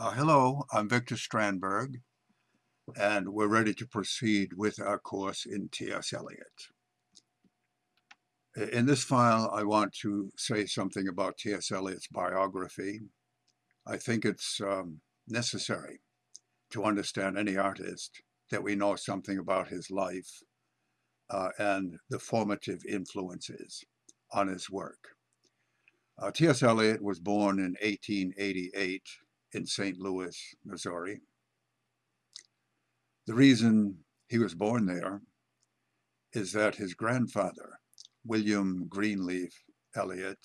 Uh, hello, I'm Victor Strandberg, and we're ready to proceed with our course in T.S. Eliot. In this file, I want to say something about T.S. Eliot's biography. I think it's um, necessary to understand any artist that we know something about his life uh, and the formative influences on his work. Uh, T.S. Eliot was born in 1888 in St. Louis, Missouri. The reason he was born there is that his grandfather, William Greenleaf Eliot,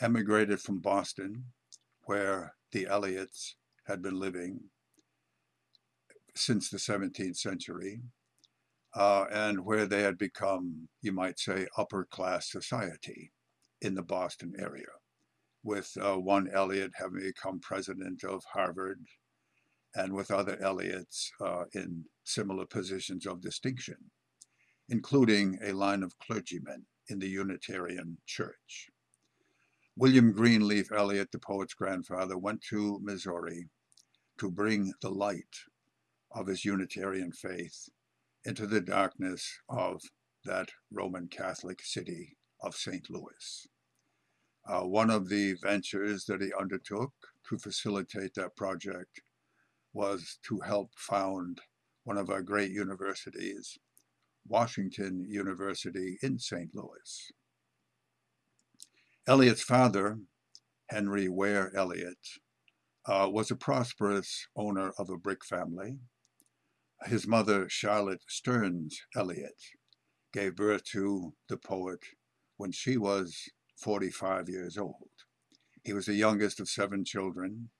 emigrated from Boston, where the Eliots had been living since the 17th century, uh, and where they had become, you might say, upper class society in the Boston area with uh, one Eliot having become president of Harvard and with other Eliots uh, in similar positions of distinction, including a line of clergymen in the Unitarian Church. William Greenleaf Eliot, the poet's grandfather, went to Missouri to bring the light of his Unitarian faith into the darkness of that Roman Catholic city of St. Louis. Uh, one of the ventures that he undertook to facilitate that project was to help found one of our great universities, Washington University in St. Louis. Eliot's father, Henry Ware Eliot, uh, was a prosperous owner of a brick family. His mother, Charlotte Stearns Eliot, gave birth to the poet when she was 45 years old. He was the youngest of seven children.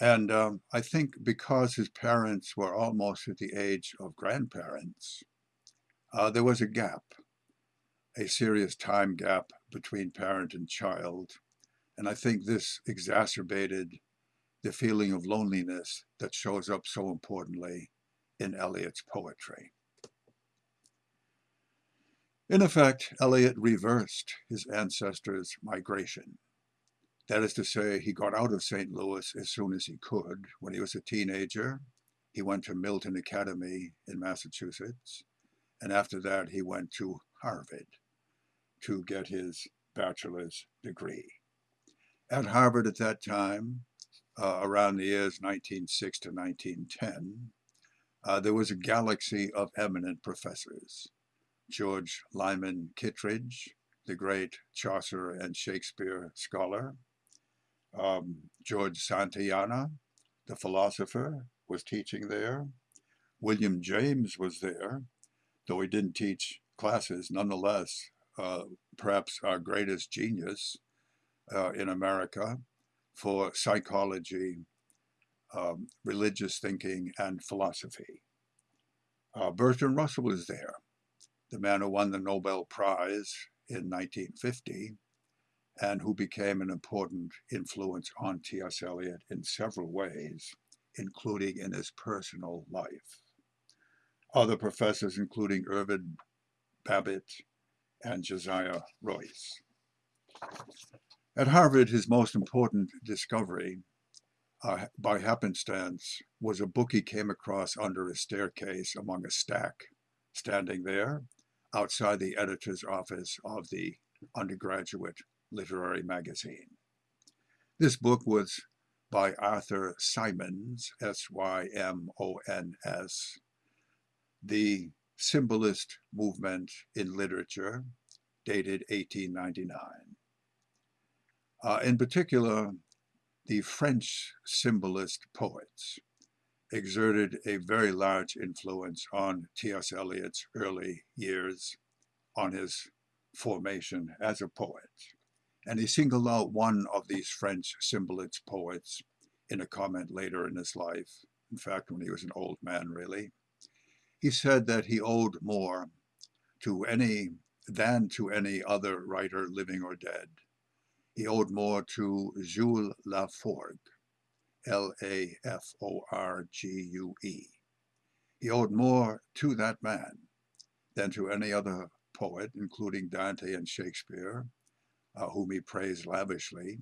And um, I think because his parents were almost at the age of grandparents, uh, there was a gap, a serious time gap between parent and child. And I think this exacerbated the feeling of loneliness that shows up so importantly in Eliot's poetry. In effect, Eliot reversed his ancestors' migration. That is to say, he got out of St. Louis as soon as he could. When he was a teenager, he went to Milton Academy in Massachusetts, and after that he went to Harvard to get his bachelor's degree. At Harvard at that time, uh, around the years 1906 to 1910, uh, there was a galaxy of eminent professors. George Lyman Kittredge, the great Chaucer and Shakespeare scholar. Um, George Santayana, the philosopher, was teaching there. William James was there, though he didn't teach classes, nonetheless, uh, perhaps our greatest genius uh, in America for psychology, um, religious thinking, and philosophy. Uh, Bertrand Russell was there the man who won the Nobel Prize in 1950 and who became an important influence on T.S. Eliot in several ways, including in his personal life. Other professors, including Irving Babbitt and Josiah Royce. At Harvard, his most important discovery, uh, by happenstance, was a book he came across under a staircase among a stack standing there outside the editor's office of the undergraduate literary magazine. This book was by Arthur Symons, S-Y-M-O-N-S, the symbolist movement in literature, dated 1899. Uh, in particular, the French symbolist poets exerted a very large influence on T.S. Eliot's early years, on his formation as a poet. And he singled out one of these French symbolist poets in a comment later in his life, in fact, when he was an old man, really. He said that he owed more to any than to any other writer living or dead. He owed more to Jules Laforgue, L-A-F-O-R-G-U-E. He owed more to that man than to any other poet, including Dante and Shakespeare, uh, whom he praised lavishly.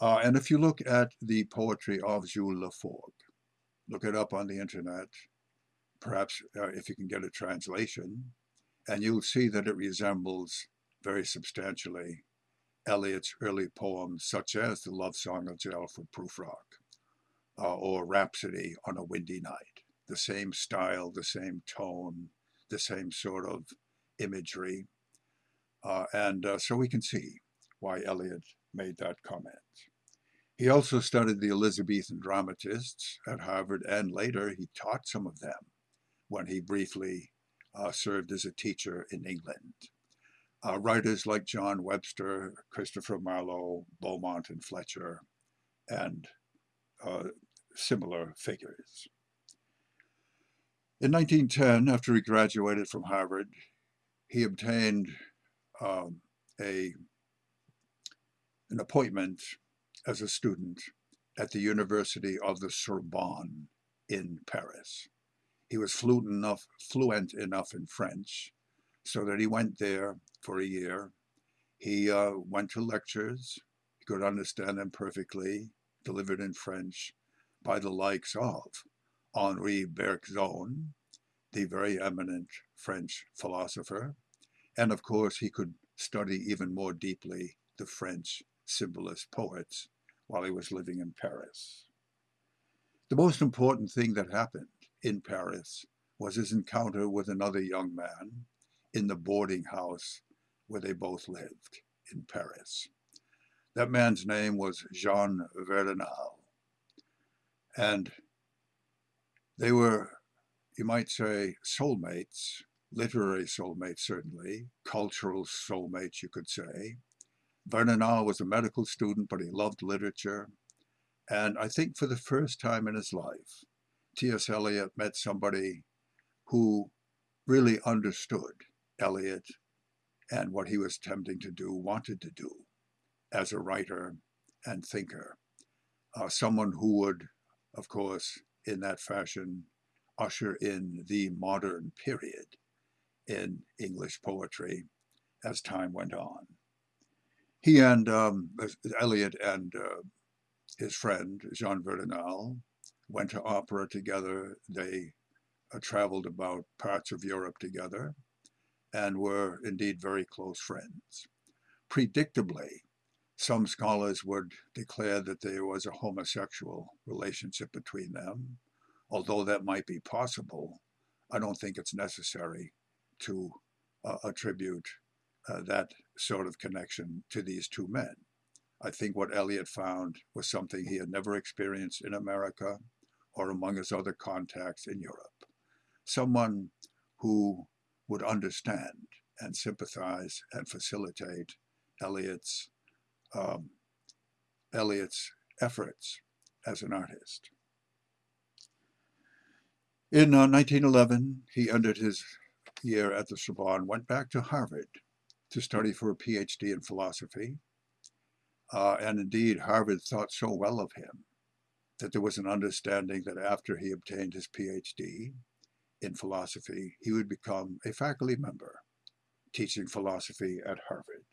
Uh, and if you look at the poetry of Jules Laforgue, look it up on the internet, perhaps uh, if you can get a translation, and you'll see that it resembles very substantially Eliot's early poems, such as The Love Song of. Alfred Prufrock uh, or Rhapsody on a Windy Night. The same style, the same tone, the same sort of imagery. Uh, and uh, so we can see why Eliot made that comment. He also studied the Elizabethan dramatists at Harvard, and later he taught some of them when he briefly uh, served as a teacher in England. Uh, writers like John Webster, Christopher Marlowe, Beaumont and Fletcher, and uh, similar figures. In 1910, after he graduated from Harvard, he obtained um, a, an appointment as a student at the University of the Sorbonne in Paris. He was fluent enough, fluent enough in French so that he went there for a year. He uh, went to lectures, he could understand them perfectly, delivered in French by the likes of Henri Bergson, the very eminent French philosopher, and of course he could study even more deeply the French symbolist poets while he was living in Paris. The most important thing that happened in Paris was his encounter with another young man in the boarding house where they both lived in Paris. That man's name was Jean Verdenal. And they were, you might say, soulmates, literary soulmates certainly, cultural soulmates you could say. Verdenal was a medical student, but he loved literature. And I think for the first time in his life, T.S. Eliot met somebody who really understood Eliot and what he was attempting to do, wanted to do as a writer and thinker. Uh, someone who would, of course, in that fashion, usher in the modern period in English poetry as time went on. He and um, Eliot and uh, his friend, Jean Verdenal, went to opera together. They uh, traveled about parts of Europe together and were indeed very close friends. Predictably, some scholars would declare that there was a homosexual relationship between them. Although that might be possible, I don't think it's necessary to uh, attribute uh, that sort of connection to these two men. I think what Eliot found was something he had never experienced in America or among his other contacts in Europe. Someone who would understand and sympathize and facilitate Eliot's um, Eliot's efforts as an artist. In uh, 1911, he ended his year at the Sorbonne, went back to Harvard to study for a PhD in philosophy. Uh, and indeed, Harvard thought so well of him that there was an understanding that after he obtained his PhD, in philosophy, he would become a faculty member teaching philosophy at Harvard.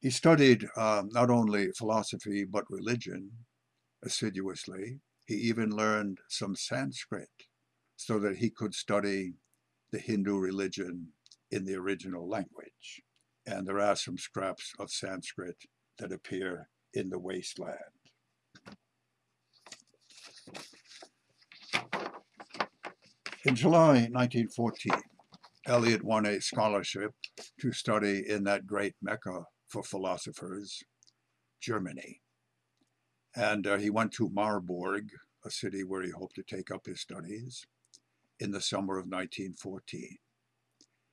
He studied um, not only philosophy but religion assiduously. He even learned some Sanskrit so that he could study the Hindu religion in the original language. And there are some scraps of Sanskrit that appear in the wasteland. In July 1914, Eliot won a scholarship to study in that great mecca for philosophers, Germany. And uh, he went to Marburg, a city where he hoped to take up his studies, in the summer of 1914.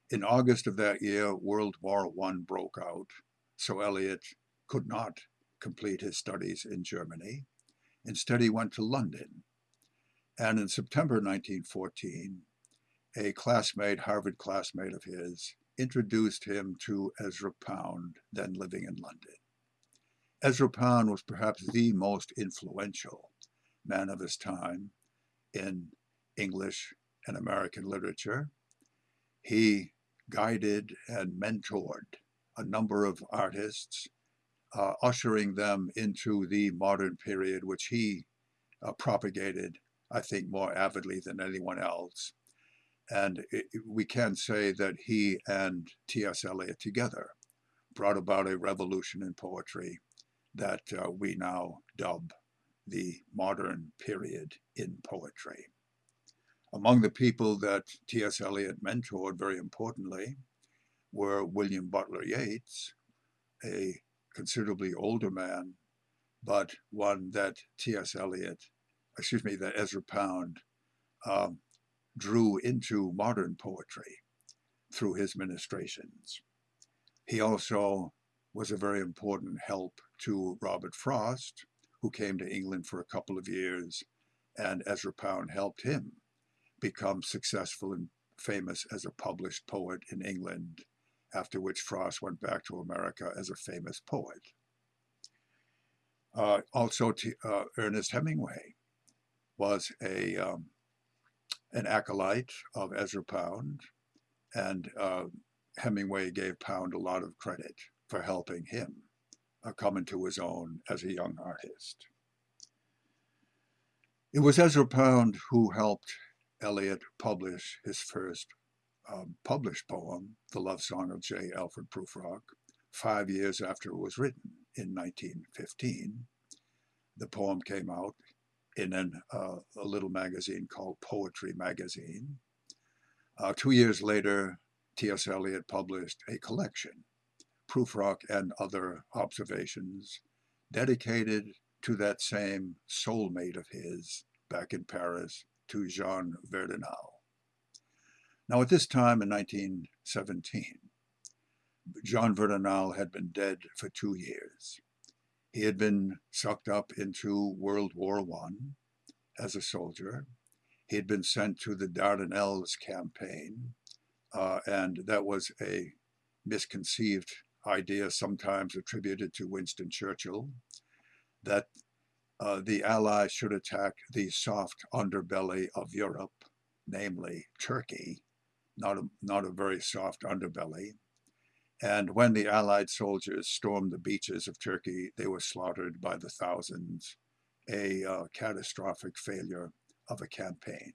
In August of that year, World War I broke out, so Eliot could not complete his studies in Germany. Instead, he went to London and in September 1914, a classmate, Harvard classmate of his, introduced him to Ezra Pound, then living in London. Ezra Pound was perhaps the most influential man of his time in English and American literature. He guided and mentored a number of artists, uh, ushering them into the modern period, which he uh, propagated, I think, more avidly than anyone else. And it, we can say that he and T.S. Eliot together brought about a revolution in poetry that uh, we now dub the modern period in poetry. Among the people that T.S. Eliot mentored, very importantly, were William Butler Yeats, a considerably older man, but one that T.S. Eliot, excuse me, that Ezra Pound um, drew into modern poetry through his ministrations. He also was a very important help to Robert Frost, who came to England for a couple of years, and Ezra Pound helped him become successful and famous as a published poet in England, after which Frost went back to America as a famous poet. Uh, also, to, uh, Ernest Hemingway was a um, an acolyte of Ezra Pound, and uh, Hemingway gave Pound a lot of credit for helping him uh, come into his own as a young artist. It was Ezra Pound who helped Eliot publish his first um, published poem, The Love Song of J. Alfred Prufrock, five years after it was written in 1915. The poem came out in an, uh, a little magazine called Poetry Magazine. Uh, two years later, T.S. Eliot published a collection, Prufrock and Other Observations, dedicated to that same soulmate of his back in Paris, to Jean Verdenal. Now, at this time in 1917, Jean Verdenal had been dead for two years. He had been sucked up into World War I as a soldier. He had been sent to the Dardanelles campaign, uh, and that was a misconceived idea, sometimes attributed to Winston Churchill, that uh, the Allies should attack the soft underbelly of Europe, namely Turkey, not a, not a very soft underbelly, and when the Allied soldiers stormed the beaches of Turkey, they were slaughtered by the thousands, a uh, catastrophic failure of a campaign.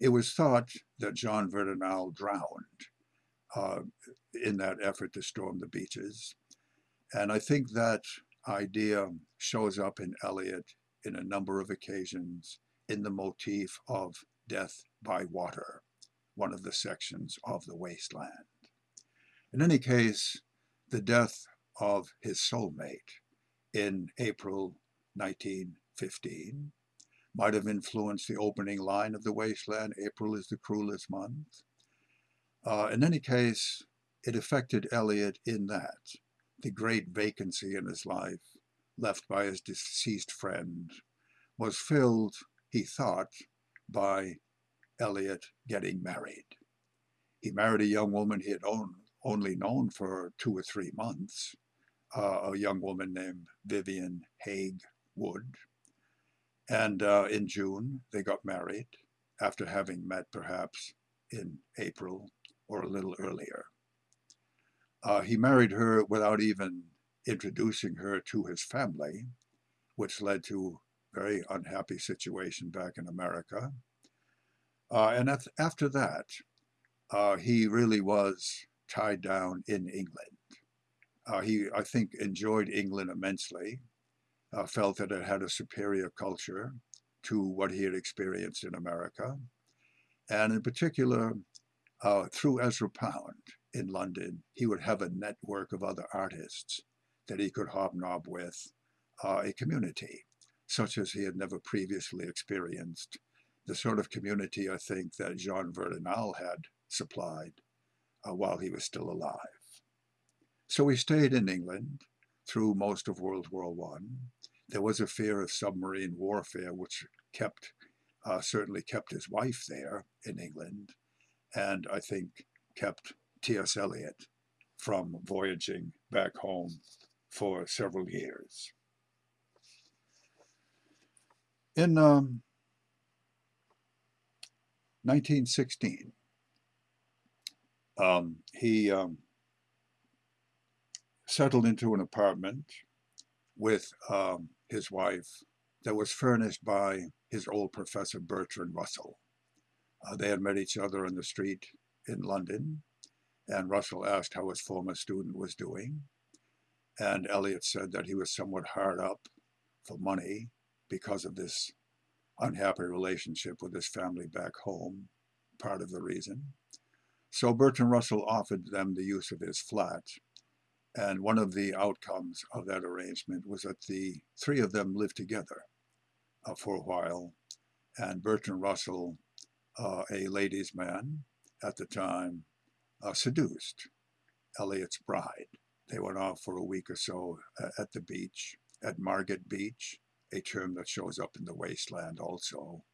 It was thought that Jean Verdenal drowned uh, in that effort to storm the beaches. And I think that idea shows up in Eliot in a number of occasions in the motif of death by water, one of the sections of the wasteland. In any case, the death of his soulmate in April 1915 might have influenced the opening line of The Wasteland, April is the cruelest month. Uh, in any case, it affected Eliot in that the great vacancy in his life, left by his deceased friend, was filled, he thought, by Eliot getting married. He married a young woman he had owned, only known for two or three months, uh, a young woman named Vivian Haig Wood. And uh, in June, they got married after having met perhaps in April or a little earlier. Uh, he married her without even introducing her to his family, which led to a very unhappy situation back in America. Uh, and after that, uh, he really was tied down in England. Uh, he, I think, enjoyed England immensely, uh, felt that it had a superior culture to what he had experienced in America. And in particular, uh, through Ezra Pound in London, he would have a network of other artists that he could hobnob with, uh, a community such as he had never previously experienced, the sort of community I think that Jean Verdenal had supplied uh, while he was still alive. So he stayed in England through most of World War I. There was a fear of submarine warfare, which kept uh, certainly kept his wife there in England, and I think kept T.S. Eliot from voyaging back home for several years. In um, 1916, um, he um, settled into an apartment with um, his wife that was furnished by his old professor Bertrand Russell. Uh, they had met each other in the street in London, and Russell asked how his former student was doing. And Eliot said that he was somewhat hard up for money because of this unhappy relationship with his family back home, part of the reason. So Bertrand Russell offered them the use of his flat. And one of the outcomes of that arrangement was that the three of them lived together uh, for a while. And Bertrand Russell, uh, a ladies' man at the time, uh, seduced Eliot's bride. They went off for a week or so uh, at the beach, at Margate Beach, a term that shows up in the wasteland also.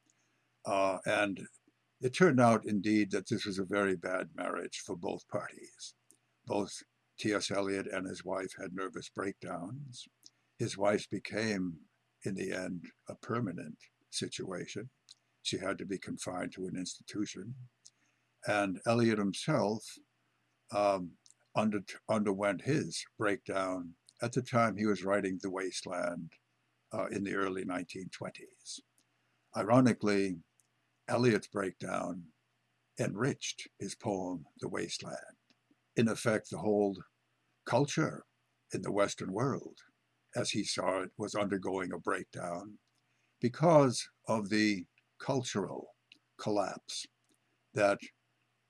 Uh, and it turned out indeed that this was a very bad marriage for both parties. Both T.S. Eliot and his wife had nervous breakdowns. His wife became, in the end, a permanent situation. She had to be confined to an institution. And Eliot himself um, under, underwent his breakdown at the time he was writing The Wasteland uh, in the early 1920s. Ironically, Eliot's breakdown enriched his poem, The Wasteland. In effect, the whole culture in the Western world, as he saw it, was undergoing a breakdown because of the cultural collapse that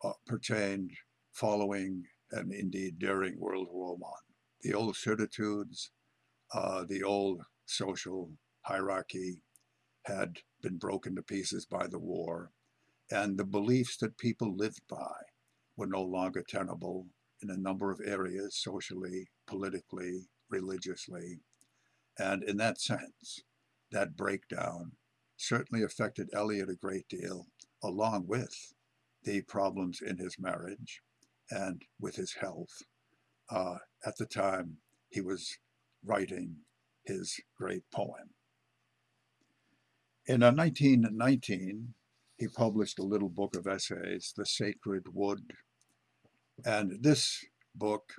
uh, pertained following and indeed during World War I. The old certitudes, uh, the old social hierarchy had been broken to pieces by the war, and the beliefs that people lived by were no longer tenable in a number of areas, socially, politically, religiously. And in that sense, that breakdown certainly affected Eliot a great deal, along with the problems in his marriage and with his health. Uh, at the time he was writing his great poem. In 1919, he published a little book of essays, The Sacred Wood. And this book,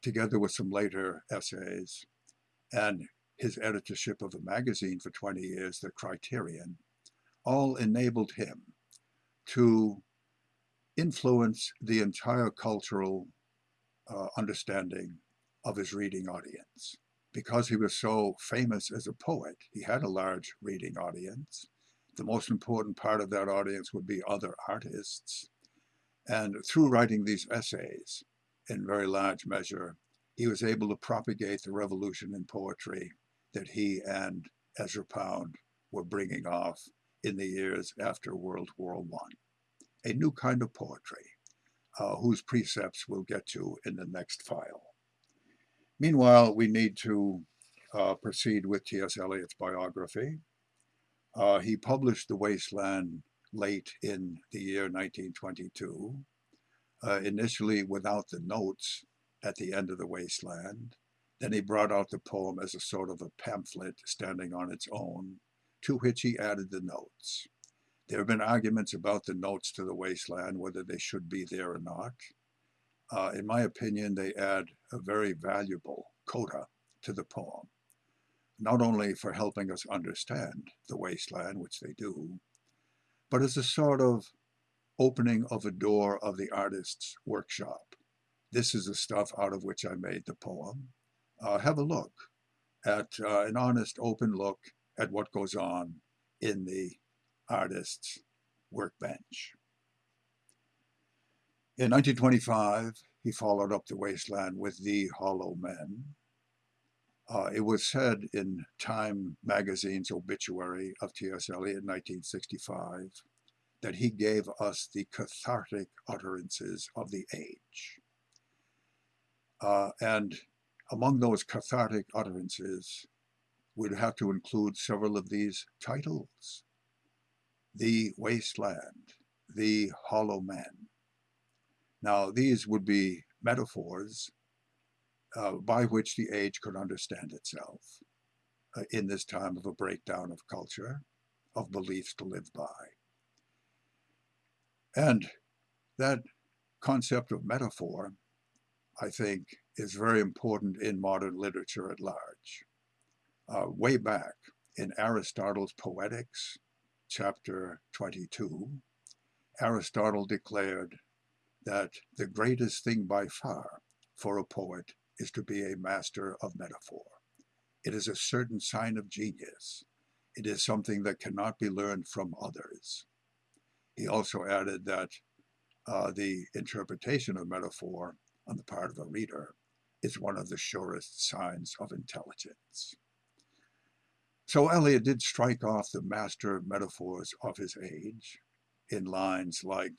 together with some later essays, and his editorship of a magazine for 20 years, The Criterion, all enabled him to influence the entire cultural uh, understanding of his reading audience because he was so famous as a poet, he had a large reading audience. The most important part of that audience would be other artists. And through writing these essays, in very large measure, he was able to propagate the revolution in poetry that he and Ezra Pound were bringing off in the years after World War I. A new kind of poetry, uh, whose precepts we'll get to in the next file. Meanwhile, we need to uh, proceed with T.S. Eliot's biography. Uh, he published The Wasteland late in the year 1922, uh, initially without the notes at the end of The Wasteland. Then he brought out the poem as a sort of a pamphlet standing on its own, to which he added the notes. There have been arguments about the notes to The Wasteland, whether they should be there or not uh, in my opinion, they add a very valuable coda to the poem, not only for helping us understand the wasteland, which they do, but as a sort of opening of a door of the artist's workshop. This is the stuff out of which I made the poem. Uh, have a look at uh, an honest, open look at what goes on in the artist's workbench. In 1925, he followed up the wasteland with The Hollow Men. Uh, it was said in Time magazine's obituary of T.S. Eliot in 1965 that he gave us the cathartic utterances of the age. Uh, and among those cathartic utterances, we'd have to include several of these titles. The Wasteland, The Hollow Men, now, these would be metaphors uh, by which the age could understand itself uh, in this time of a breakdown of culture, of beliefs to live by. And that concept of metaphor, I think, is very important in modern literature at large. uh, way back in Aristotle's Poetics, chapter 22, Aristotle declared that the greatest thing by far for a poet is to be a master of metaphor. It is a certain sign of genius. It is something that cannot be learned from others. He also added that uh, the interpretation of metaphor on the part of a reader is one of the surest signs of intelligence. So Eliot did strike off the master metaphors of his age in lines like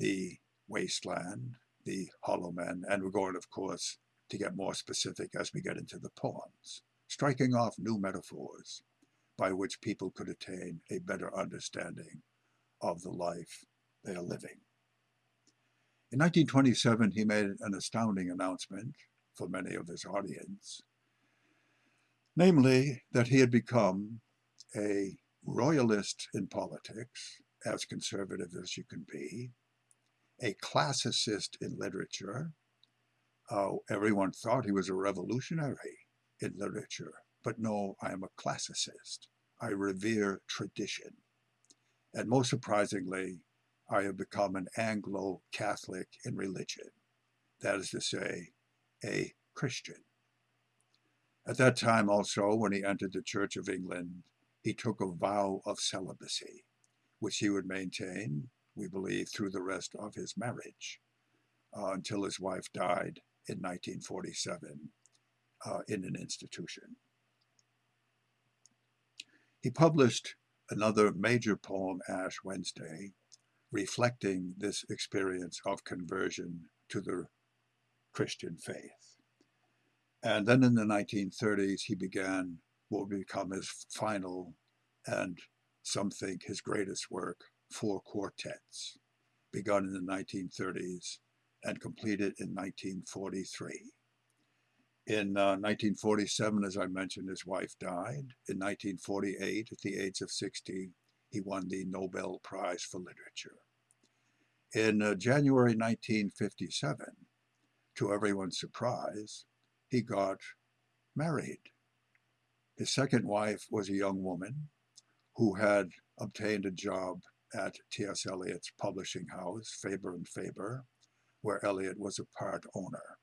the wasteland, the hollow men, and we're going, of course, to get more specific as we get into the poems, striking off new metaphors by which people could attain a better understanding of the life they are living. In 1927, he made an astounding announcement for many of his audience, namely that he had become a royalist in politics, as conservative as you can be, a classicist in literature. Uh, everyone thought he was a revolutionary in literature, but no, I am a classicist. I revere tradition. And most surprisingly, I have become an Anglo-Catholic in religion. That is to say, a Christian. At that time also, when he entered the Church of England, he took a vow of celibacy, which he would maintain, we believe, through the rest of his marriage, uh, until his wife died in 1947 uh, in an institution. He published another major poem, Ash Wednesday, reflecting this experience of conversion to the Christian faith. And then in the 1930s, he began what would become his final and some think his greatest work, Four Quartets, begun in the 1930s and completed in 1943. In uh, 1947, as I mentioned, his wife died. In 1948, at the age of 60, he won the Nobel Prize for Literature. In uh, January 1957, to everyone's surprise, he got married. His second wife was a young woman who had obtained a job at T.S. Eliot's publishing house, Faber and Faber, where Eliot was a part owner.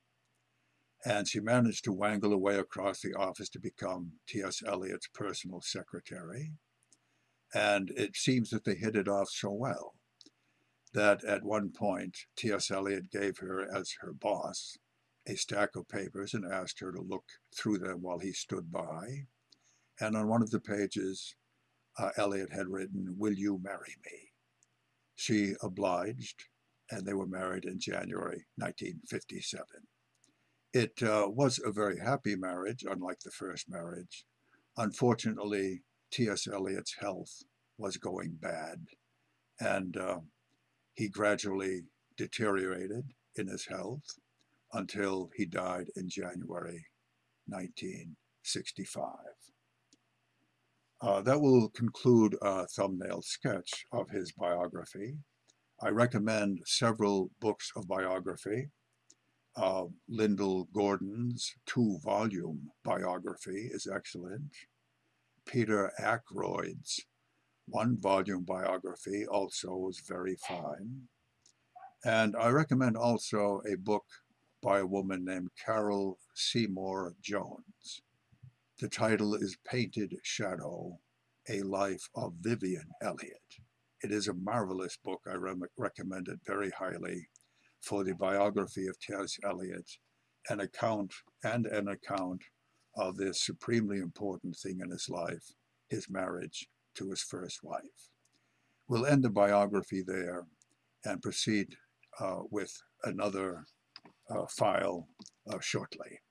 And she managed to wangle away across the office to become T.S. Eliot's personal secretary. And it seems that they hit it off so well that at one point T.S. Eliot gave her as her boss a stack of papers and asked her to look through them while he stood by. And on one of the pages, uh, Eliot had written, Will you marry me? She obliged, and they were married in January 1957. It uh, was a very happy marriage, unlike the first marriage. Unfortunately, T.S. Eliot's health was going bad, and uh, he gradually deteriorated in his health until he died in January 1965. Uh, that will conclude a thumbnail sketch of his biography. I recommend several books of biography. Uh, Lyndall Gordon's two-volume biography is excellent. Peter Ackroyd's one-volume biography also is very fine. And I recommend also a book by a woman named Carol Seymour Jones. The title is Painted Shadow, A Life of Vivienne Eliot. It is a marvelous book. I re recommend it very highly for the biography of T.S. Eliot, an account and an account of this supremely important thing in his life, his marriage to his first wife. We'll end the biography there and proceed uh, with another uh, file uh, shortly.